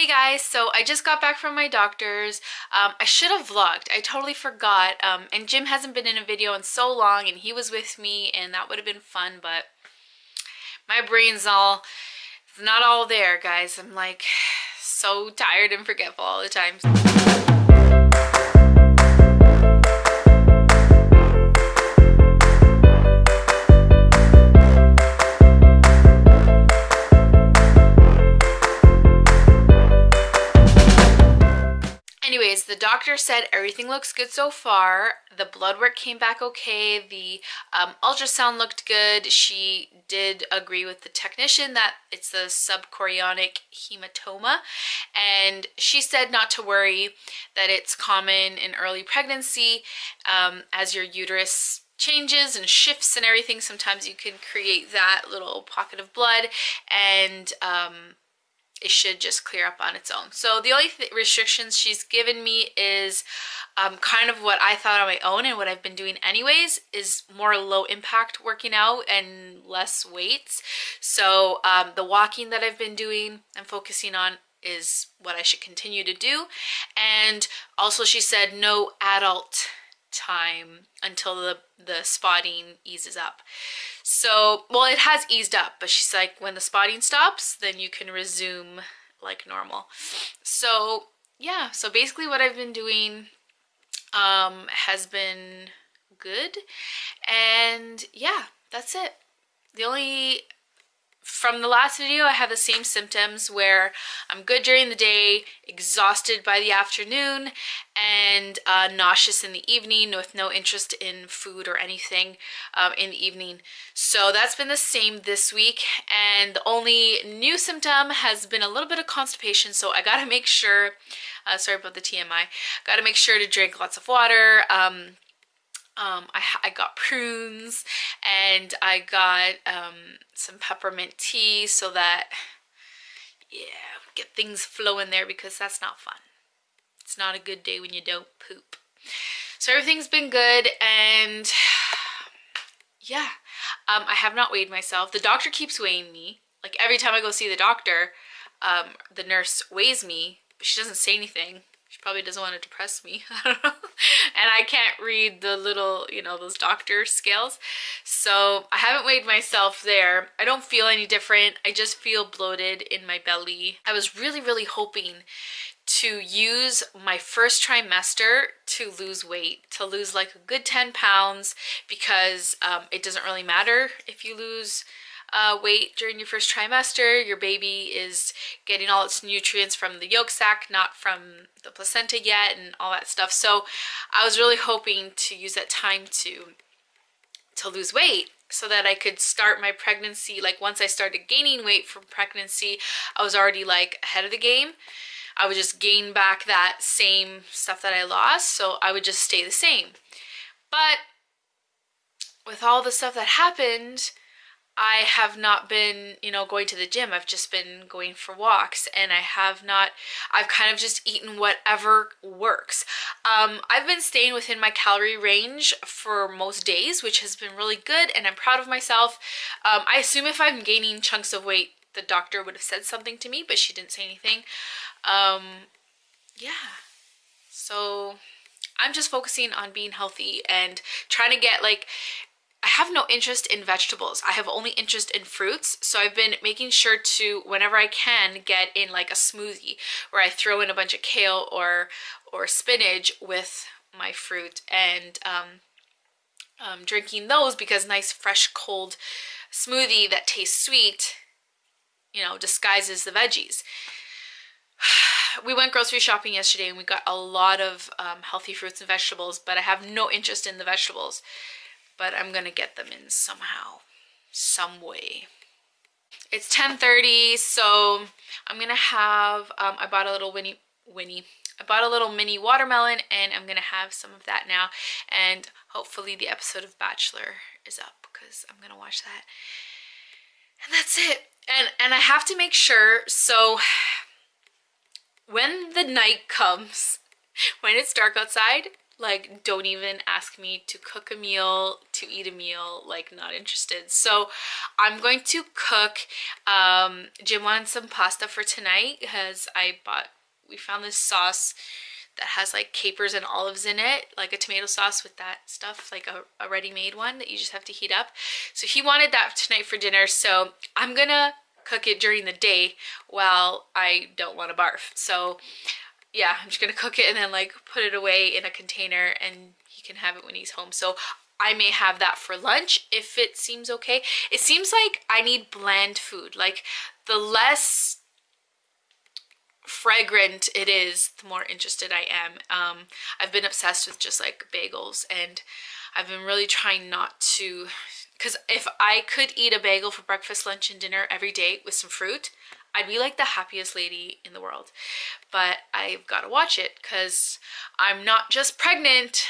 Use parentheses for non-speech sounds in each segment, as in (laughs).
Hey guys, so I just got back from my doctor's. Um, I should have vlogged. I totally forgot. Um, and Jim hasn't been in a video in so long and he was with me and that would have been fun, but my brain's all—it's not all there, guys. I'm like (sighs) so tired and forgetful all the time. The doctor said everything looks good so far. The blood work came back okay. The um, ultrasound looked good. She did agree with the technician that it's a subchorionic hematoma. And she said not to worry that it's common in early pregnancy. Um, as your uterus changes and shifts and everything sometimes you can create that little pocket of blood. And um, it should just clear up on its own. So the only th restrictions she's given me is um, kind of what I thought on my own and what I've been doing anyways is more low impact working out and less weights. So um, the walking that I've been doing and focusing on is what I should continue to do. And also she said no adult time until the, the spotting eases up. So, well, it has eased up, but she's like, when the spotting stops, then you can resume like normal. So, yeah, so basically what I've been doing um, has been good. And yeah, that's it. The only from the last video, I have the same symptoms where I'm good during the day, exhausted by the afternoon, and uh, nauseous in the evening with no interest in food or anything um, in the evening. So that's been the same this week. And the only new symptom has been a little bit of constipation. So I got to make sure, uh, sorry about the TMI, got to make sure to drink lots of water. Um, um, I, I got prunes and I got um, some peppermint tea so that, yeah, get things flowing there because that's not fun. It's not a good day when you don't poop. So everything's been good and (sighs) yeah, um, I have not weighed myself. The doctor keeps weighing me. Like every time I go see the doctor, um, the nurse weighs me, but she doesn't say anything. She probably doesn't want to depress me. (laughs) I don't know. And I can't read the little, you know, those doctor scales. So I haven't weighed myself there. I don't feel any different. I just feel bloated in my belly. I was really, really hoping to use my first trimester to lose weight, to lose like a good 10 pounds because um, it doesn't really matter if you lose uh, weight during your first trimester. Your baby is getting all its nutrients from the yolk sac, not from the placenta yet and all that stuff. So I was really hoping to use that time to to lose weight so that I could start my pregnancy. Like once I started gaining weight from pregnancy, I was already like ahead of the game. I would just gain back that same stuff that I lost. So I would just stay the same. But with all the stuff that happened, I have not been, you know, going to the gym. I've just been going for walks and I have not, I've kind of just eaten whatever works. Um, I've been staying within my calorie range for most days, which has been really good and I'm proud of myself. Um, I assume if I'm gaining chunks of weight, the doctor would have said something to me, but she didn't say anything. Um, yeah. So I'm just focusing on being healthy and trying to get like have no interest in vegetables. I have only interest in fruits. So I've been making sure to, whenever I can, get in like a smoothie where I throw in a bunch of kale or, or spinach with my fruit and um, um, drinking those because nice fresh cold smoothie that tastes sweet, you know, disguises the veggies. (sighs) we went grocery shopping yesterday and we got a lot of um, healthy fruits and vegetables, but I have no interest in the vegetables but I'm gonna get them in somehow, some way. It's 10.30, so I'm gonna have, um, I bought a little Winnie, Winnie, I bought a little mini watermelon and I'm gonna have some of that now and hopefully the episode of Bachelor is up because I'm gonna watch that. And that's it. And, and I have to make sure, so when the night comes, (laughs) when it's dark outside, like don't even ask me to cook a meal to eat a meal like not interested. So i'm going to cook um jim wanted some pasta for tonight because i bought we found this sauce that has like capers and olives in it like a tomato sauce with that stuff like a, a ready-made one that you just have to heat up. So he wanted that tonight for dinner so i'm gonna cook it during the day while i don't want to barf. So yeah, I'm just gonna cook it and then like put it away in a container and he can have it when he's home. So I may have that for lunch if it seems okay. It seems like I need bland food. Like the less fragrant it is, the more interested I am. Um, I've been obsessed with just like bagels and I've been really trying not to because if I could eat a bagel for breakfast, lunch, and dinner every day with some fruit, I'd be like the happiest lady in the world. But I've got to watch it because I'm not just pregnant,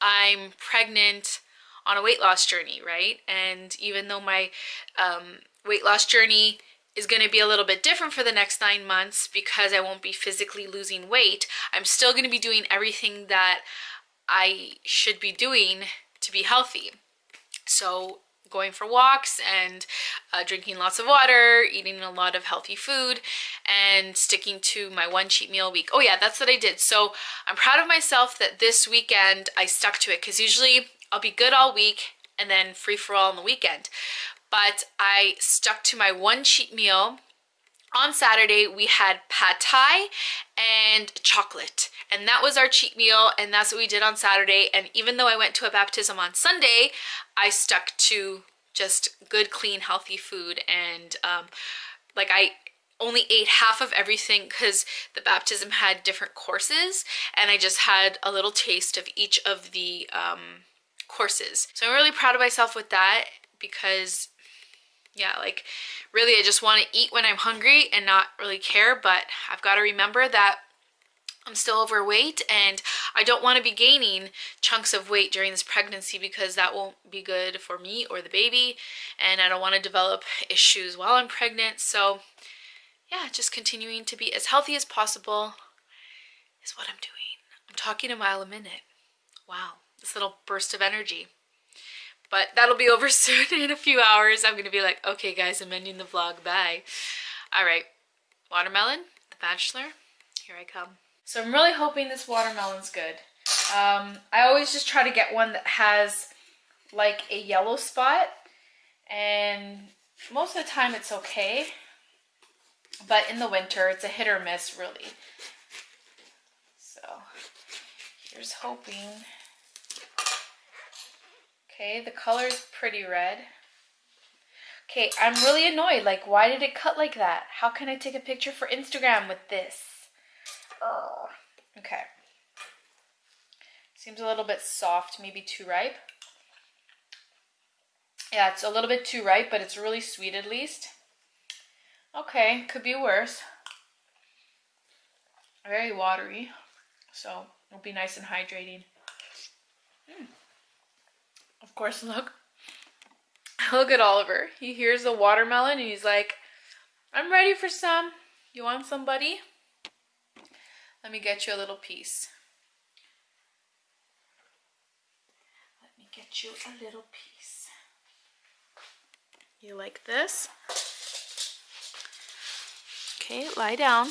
I'm pregnant on a weight loss journey, right? And even though my um, weight loss journey is going to be a little bit different for the next nine months because I won't be physically losing weight, I'm still going to be doing everything that I should be doing to be healthy. So going for walks and uh, drinking lots of water, eating a lot of healthy food, and sticking to my one cheat meal a week. Oh yeah, that's what I did. So I'm proud of myself that this weekend I stuck to it because usually I'll be good all week and then free for all on the weekend. But I stuck to my one cheat meal on Saturday we had pad thai and chocolate. And that was our cheat meal and that's what we did on Saturday. And even though I went to a baptism on Sunday I stuck to just good clean healthy food. And um, like I only ate half of everything because the baptism had different courses and I just had a little taste of each of the um, courses. So I'm really proud of myself with that because yeah like really I just want to eat when I'm hungry and not really care but I've got to remember that I'm still overweight and I don't want to be gaining chunks of weight during this pregnancy because that won't be good for me or the baby and I don't want to develop issues while I'm pregnant. So yeah just continuing to be as healthy as possible is what I'm doing. I'm talking a mile a minute. Wow this little burst of energy but that'll be over (laughs) soon in a few hours. I'm going to be like, okay, guys, I'm ending the vlog. Bye. All right. Watermelon, The Bachelor. Here I come. So I'm really hoping this watermelon's good. Um, I always just try to get one that has like a yellow spot. And most of the time it's okay. But in the winter, it's a hit or miss, really. So here's hoping Okay, the color's pretty red. Okay, I'm really annoyed. Like, why did it cut like that? How can I take a picture for Instagram with this? Oh, okay. Seems a little bit soft, maybe too ripe. Yeah, it's a little bit too ripe, but it's really sweet at least. Okay, could be worse. Very watery, so it'll be nice and hydrating. Course, look. (laughs) Look at Oliver. He hears the watermelon and he's like, I'm ready for some. You want some, buddy? Let me get you a little piece. Let me get you a little piece. You like this? Okay, lie down.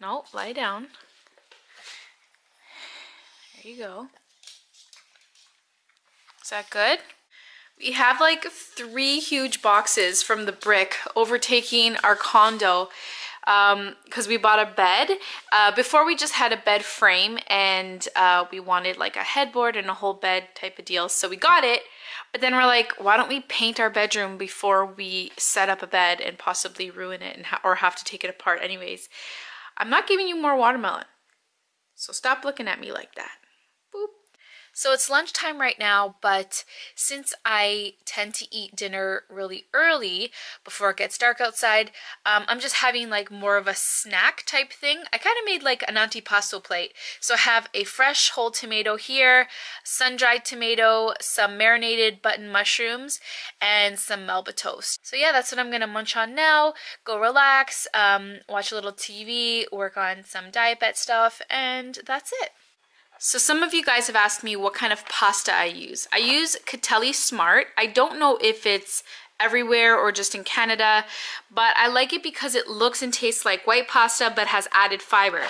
No, lie down. There you go that good? We have like three huge boxes from the brick overtaking our condo because um, we bought a bed. Uh, before we just had a bed frame and uh, we wanted like a headboard and a whole bed type of deal. So we got it, but then we're like, why don't we paint our bedroom before we set up a bed and possibly ruin it and ha or have to take it apart anyways. I'm not giving you more watermelon. So stop looking at me like that. So it's lunchtime right now, but since I tend to eat dinner really early before it gets dark outside, um, I'm just having like more of a snack type thing. I kind of made like an antipasto plate. So I have a fresh whole tomato here, sun-dried tomato, some marinated button mushrooms, and some Melba toast. So yeah, that's what I'm to munch on now, go relax, um, watch a little TV, work on some diet bet stuff, and that's it. So some of you guys have asked me what kind of pasta I use. I use Catelli Smart. I don't know if it's everywhere or just in Canada, but I like it because it looks and tastes like white pasta but has added fiber.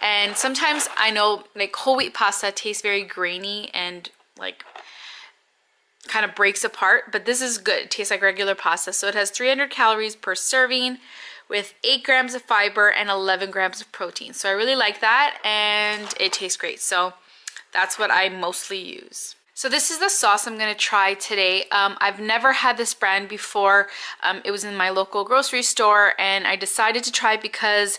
And sometimes I know like whole wheat pasta tastes very grainy and like kind of breaks apart, but this is good. It tastes like regular pasta. So it has 300 calories per serving with 8 grams of fiber and 11 grams of protein. So I really like that and it tastes great. So that's what I mostly use. So this is the sauce I'm going to try today. Um, I've never had this brand before. Um, it was in my local grocery store and I decided to try because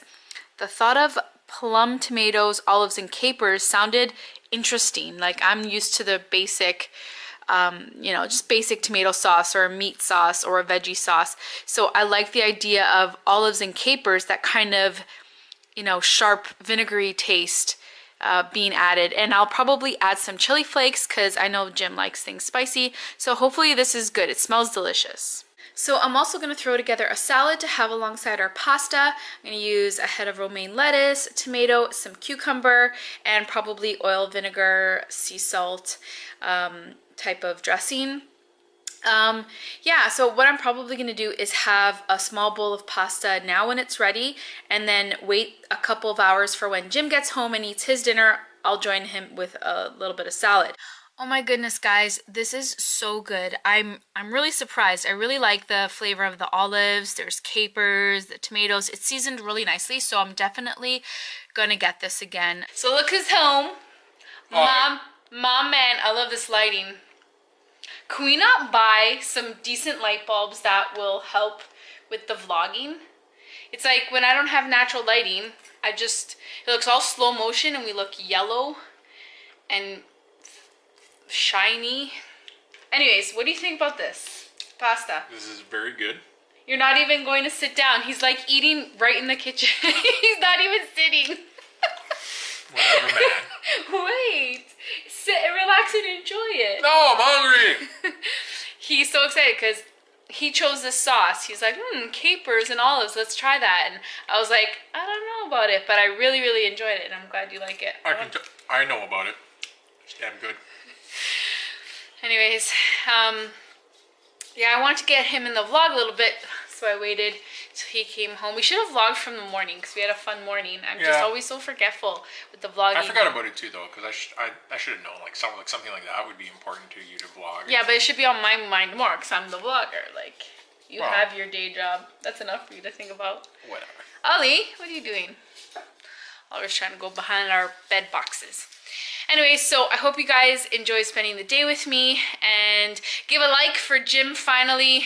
the thought of plum, tomatoes, olives, and capers sounded interesting. Like I'm used to the basic um, you know, just basic tomato sauce or a meat sauce or a veggie sauce. So I like the idea of olives and capers, that kind of, you know, sharp vinegary taste uh, being added. And I'll probably add some chili flakes because I know Jim likes things spicy. So hopefully this is good. It smells delicious. So I'm also going to throw together a salad to have alongside our pasta. I'm going to use a head of romaine lettuce, tomato, some cucumber, and probably oil, vinegar, sea salt, um, type of dressing. Um, yeah, so what I'm probably going to do is have a small bowl of pasta now when it's ready and then wait a couple of hours for when Jim gets home and eats his dinner. I'll join him with a little bit of salad. Oh my goodness, guys, this is so good. I'm I'm really surprised. I really like the flavor of the olives. There's capers, the tomatoes. It's seasoned really nicely, so I'm definitely gonna get this again. So look who's home. Mom, Mom, man, I love this lighting. Can we not buy some decent light bulbs that will help with the vlogging? It's like when I don't have natural lighting, I just, it looks all slow motion and we look yellow and shiny. Anyways, what do you think about this pasta? This is very good. You're not even going to sit down. He's like eating right in the kitchen. (laughs) He's not even sitting. Whatever, man. (laughs) Wait sit and relax and enjoy it. No, I'm hungry. (laughs) He's so excited because he chose this sauce. He's like, hmm, capers and olives. Let's try that. And I was like, I don't know about it, but I really, really enjoyed it, and I'm glad you like it. I can. T- I know about it. It's damn good. Anyways, um, yeah, I wanted to get him in the vlog a little bit, so I waited till he came home. We should have vlogged from the morning because we had a fun morning. I'm yeah. just always so forgetful with the vlogging. I forgot about it too, though, because I, sh I, I should have known like something like something like that would be important to you to vlog. Yeah, but it should be on my mind more because I'm the vlogger. Like you well, have your day job. That's enough for you to think about. Whatever. Ali, what are you doing? Always trying to go behind our bed boxes. Anyway, so I hope you guys enjoy spending the day with me and give a like for Jim finally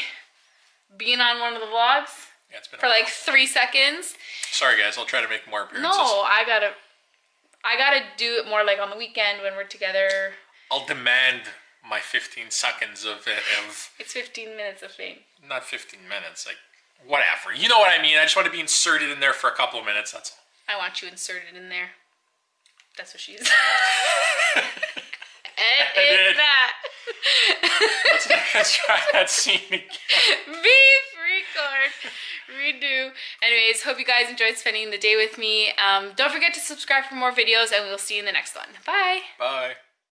being on one of the vlogs. Yeah, it's been for like three seconds. Sorry guys, I'll try to make more appearances. No, I gotta, I gotta do it more like on the weekend when we're together. I'll demand my 15 seconds of it. Of it's 15 minutes of fame. Not 15 minutes, like whatever. You know what I mean? I just want to be inserted in there for a couple of minutes. That's all. I want you inserted in there. That's what she's. Edit (laughs) that. let's, let's try that scene again. (laughs) Beef record. Redo. Anyways, hope you guys enjoyed spending the day with me. Um, don't forget to subscribe for more videos and we'll see you in the next one. Bye. Bye.